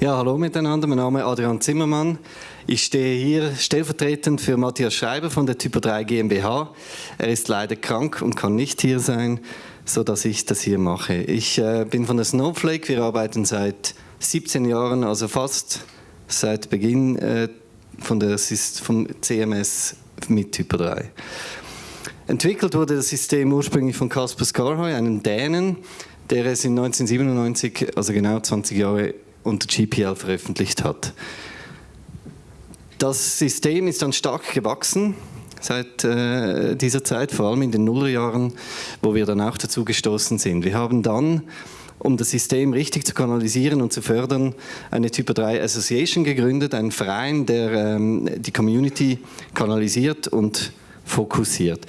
Ja, hallo miteinander, mein Name ist Adrian Zimmermann. Ich stehe hier stellvertretend für Matthias Schreiber von der Typo 3 GmbH. Er ist leider krank und kann nicht hier sein, so dass ich das hier mache. Ich äh, bin von der Snowflake, wir arbeiten seit 17 Jahren, also fast seit Beginn äh, von der, vom CMS mit Typo 3. Entwickelt wurde das System ursprünglich von Kasper Skarhoy, einem Dänen, der es in 1997, also genau 20 Jahre unter GPL veröffentlicht hat. Das System ist dann stark gewachsen seit äh, dieser Zeit, vor allem in den Nullerjahren, wo wir dann auch dazu gestoßen sind. Wir haben dann, um das System richtig zu kanalisieren und zu fördern, eine Typo 3 Association gegründet, einen Verein, der ähm, die Community kanalisiert und fokussiert.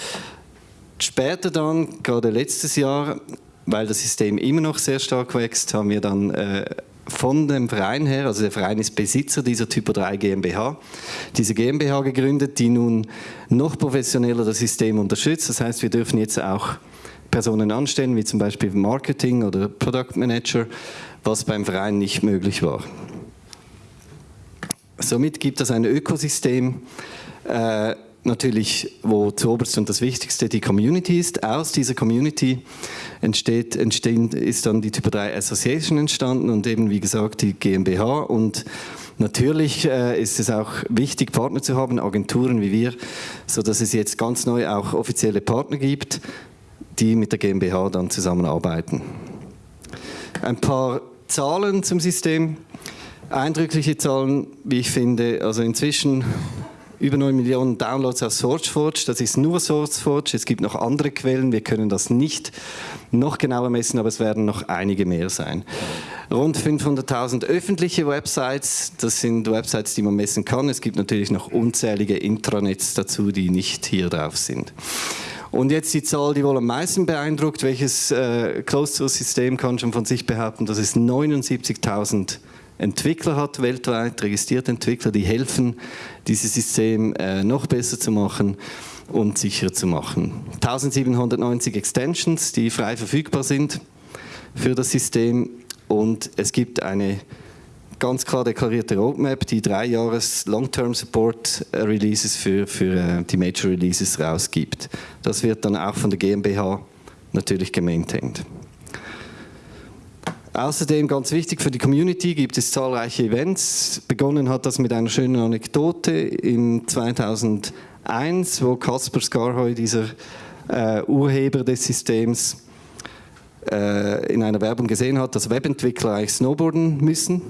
Später dann, gerade letztes Jahr, weil das System immer noch sehr stark wächst, haben wir dann äh, von dem Verein her, also der Verein ist Besitzer dieser Typo 3 GmbH, diese GmbH gegründet, die nun noch professioneller das System unterstützt. Das heißt, wir dürfen jetzt auch Personen anstellen, wie zum Beispiel Marketing oder Product Manager, was beim Verein nicht möglich war. Somit gibt es ein Ökosystem, äh, natürlich, wo zuoberst und das Wichtigste die Community ist. Aus dieser Community entsteht, entstehen, ist dann die Typo 3 Association entstanden und eben, wie gesagt, die GmbH. Und natürlich äh, ist es auch wichtig, Partner zu haben, Agenturen wie wir, sodass es jetzt ganz neu auch offizielle Partner gibt, die mit der GmbH dann zusammenarbeiten. Ein paar Zahlen zum System. Eindrückliche Zahlen, wie ich finde. Also inzwischen über 9 Millionen Downloads auf SourceForge. Das ist nur SourceForge. Es gibt noch andere Quellen. Wir können das nicht noch genauer messen, aber es werden noch einige mehr sein. Rund 500.000 öffentliche Websites. Das sind Websites, die man messen kann. Es gibt natürlich noch unzählige Intranets dazu, die nicht hier drauf sind. Und jetzt die Zahl, die wohl am meisten beeindruckt. Welches äh, Closed-Source-System kann schon von sich behaupten, dass es 79.000 Entwickler hat weltweit, registrierte Entwickler, die helfen, dieses System äh, noch besser zu machen und sicherer zu machen. 1790 Extensions, die frei verfügbar sind für das System und es gibt eine ganz klar deklarierte Roadmap, die drei Jahres Long-Term Support äh, Releases für, für äh, die Major Releases rausgibt. Das wird dann auch von der GmbH natürlich gemaintained. Außerdem ganz wichtig für die Community gibt es zahlreiche Events. Begonnen hat das mit einer schönen Anekdote im 2001, wo Kasper Skarhoy, dieser äh, Urheber des Systems, äh, in einer Werbung gesehen hat, dass Webentwickler eigentlich snowboarden müssen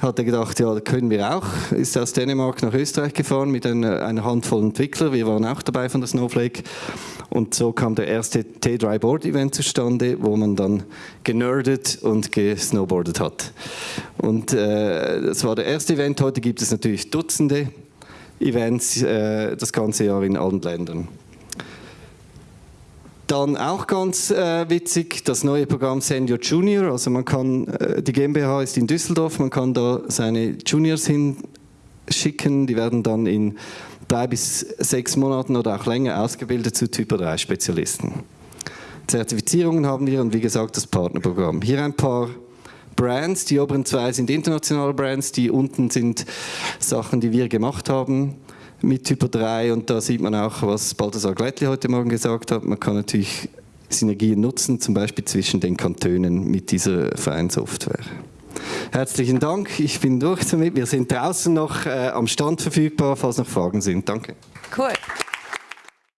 hat er gedacht, ja, können wir auch. Ist aus Dänemark nach Österreich gefahren mit einer, einer Handvoll Entwickler. Wir waren auch dabei von der Snowflake. Und so kam der erste T3 Board Event zustande, wo man dann generdet und gesnowboardet hat. Und äh, das war der erste Event. Heute gibt es natürlich Dutzende Events äh, das ganze Jahr in allen Ländern. Dann auch ganz äh, witzig, das neue Programm Senior Junior. Also man kann, äh, die GmbH ist in Düsseldorf, man kann da seine Juniors hinschicken, die werden dann in drei bis sechs Monaten oder auch länger ausgebildet zu Typo 3 Spezialisten. Zertifizierungen haben wir und wie gesagt das Partnerprogramm. Hier ein paar Brands, die oberen zwei sind internationale Brands, die unten sind Sachen, die wir gemacht haben mit Typo 3 und da sieht man auch, was Balthasar Gleitli heute Morgen gesagt hat. Man kann natürlich Synergien nutzen, zum Beispiel zwischen den Kantonen mit dieser Vereinssoftware. Herzlichen Dank, ich bin durch damit. Wir sind draußen noch äh, am Stand verfügbar, falls noch Fragen sind. Danke. Cool.